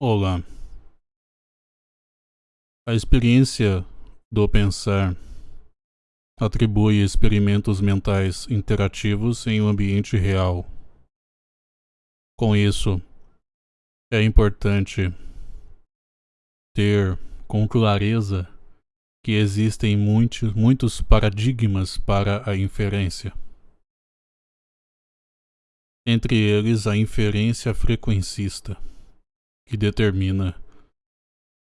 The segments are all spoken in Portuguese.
Olá. A experiência do pensar atribui experimentos mentais interativos em um ambiente real. Com isso, é importante ter com clareza que existem muitos, muitos paradigmas para a inferência. Entre eles, a inferência frequencista que determina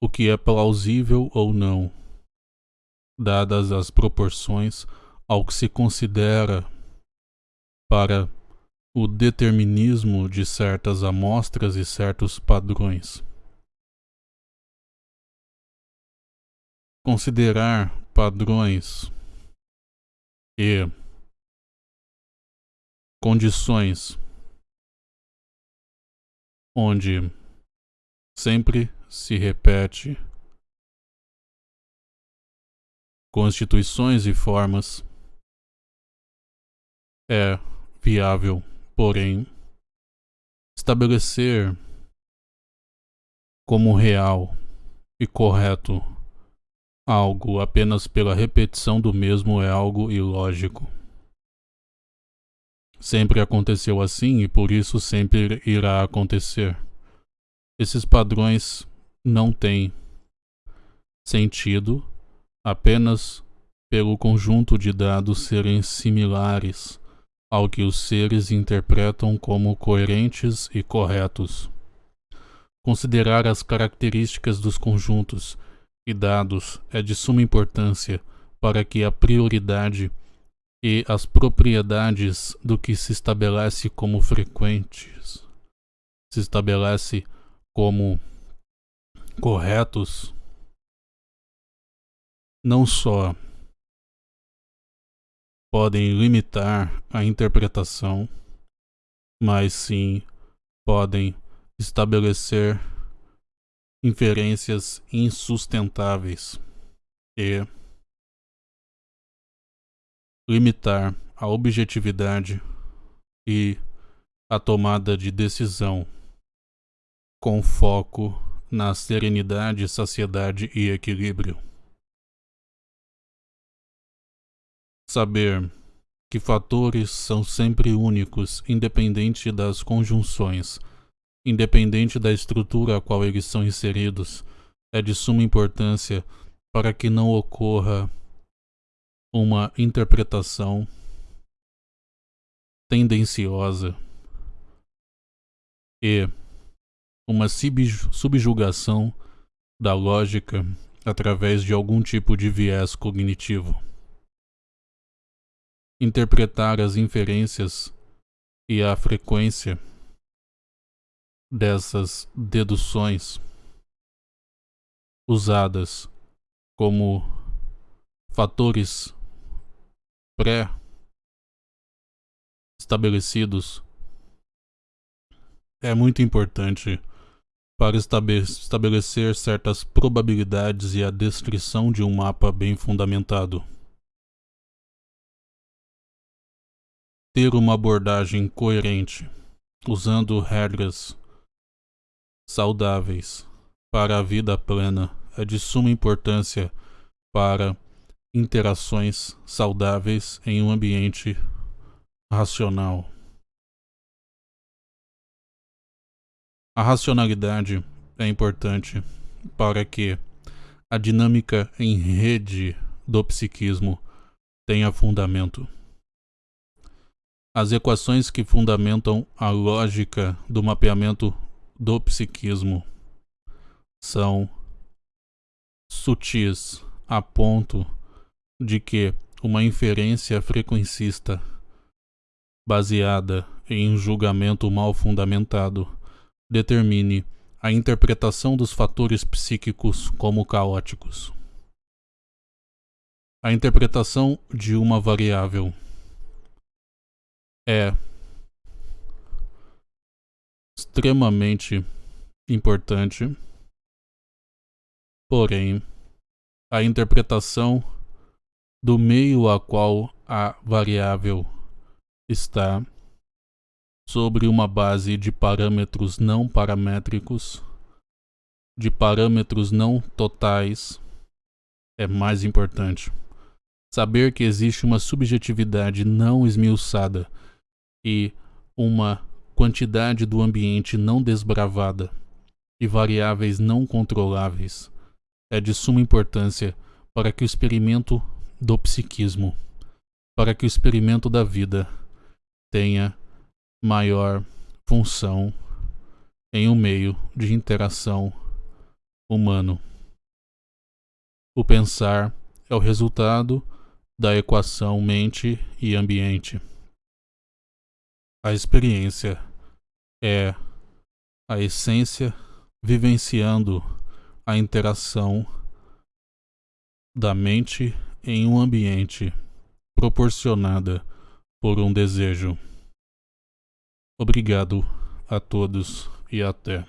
o que é plausível ou não, dadas as proporções ao que se considera para o determinismo de certas amostras e certos padrões. Considerar padrões e condições onde sempre se repete. Constituições e formas é viável, porém, estabelecer como real e correto algo apenas pela repetição do mesmo é algo ilógico. Sempre aconteceu assim e por isso sempre irá acontecer. Esses padrões não têm sentido apenas pelo conjunto de dados serem similares ao que os seres interpretam como coerentes e corretos. Considerar as características dos conjuntos e dados é de suma importância para que a prioridade e as propriedades do que se estabelece como frequentes se estabelece como corretos não só podem limitar a interpretação, mas sim podem estabelecer inferências insustentáveis e limitar a objetividade e a tomada de decisão com foco na serenidade, saciedade e equilíbrio. Saber que fatores são sempre únicos, independente das conjunções, independente da estrutura a qual eles são inseridos, é de suma importância para que não ocorra uma interpretação tendenciosa e uma subjugação da lógica através de algum tipo de viés cognitivo. Interpretar as inferências e a frequência dessas deduções usadas como fatores pré-estabelecidos é muito importante para estabelecer certas probabilidades e a descrição de um mapa bem fundamentado. Ter uma abordagem coerente, usando regras saudáveis para a vida plena, é de suma importância para interações saudáveis em um ambiente racional. A racionalidade é importante para que a dinâmica em rede do psiquismo tenha fundamento. As equações que fundamentam a lógica do mapeamento do psiquismo são sutis a ponto de que uma inferência frequencista baseada em um julgamento mal fundamentado determine a interpretação dos fatores psíquicos como caóticos. A interpretação de uma variável é extremamente importante, porém, a interpretação do meio a qual a variável está sobre uma base de parâmetros não paramétricos de parâmetros não totais é mais importante. Saber que existe uma subjetividade não esmiuçada e uma quantidade do ambiente não desbravada e variáveis não controláveis é de suma importância para que o experimento do psiquismo, para que o experimento da vida tenha maior função em um meio de interação humano. O pensar é o resultado da equação mente e ambiente. A experiência é a essência vivenciando a interação da mente em um ambiente proporcionada por um desejo. Obrigado a todos e até.